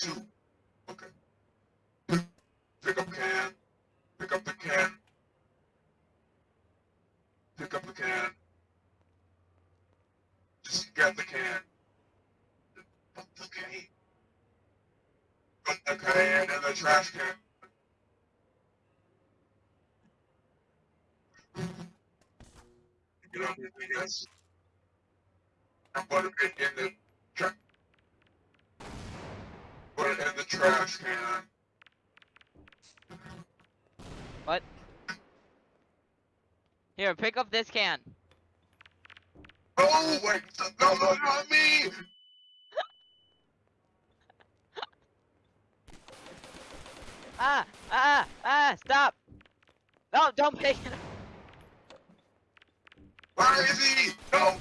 two. Okay. Pick up the can. Pick up the can. Pick up the can. Just get the can. Put the can. Put the can in the trash can. Get on your feet, And put it in the trash. Put it in the trash can. What? Here, pick up this can. Oh wait, no, no, not me! Ah, ah, ah, stop! No, don't pick it up. Where is he? No,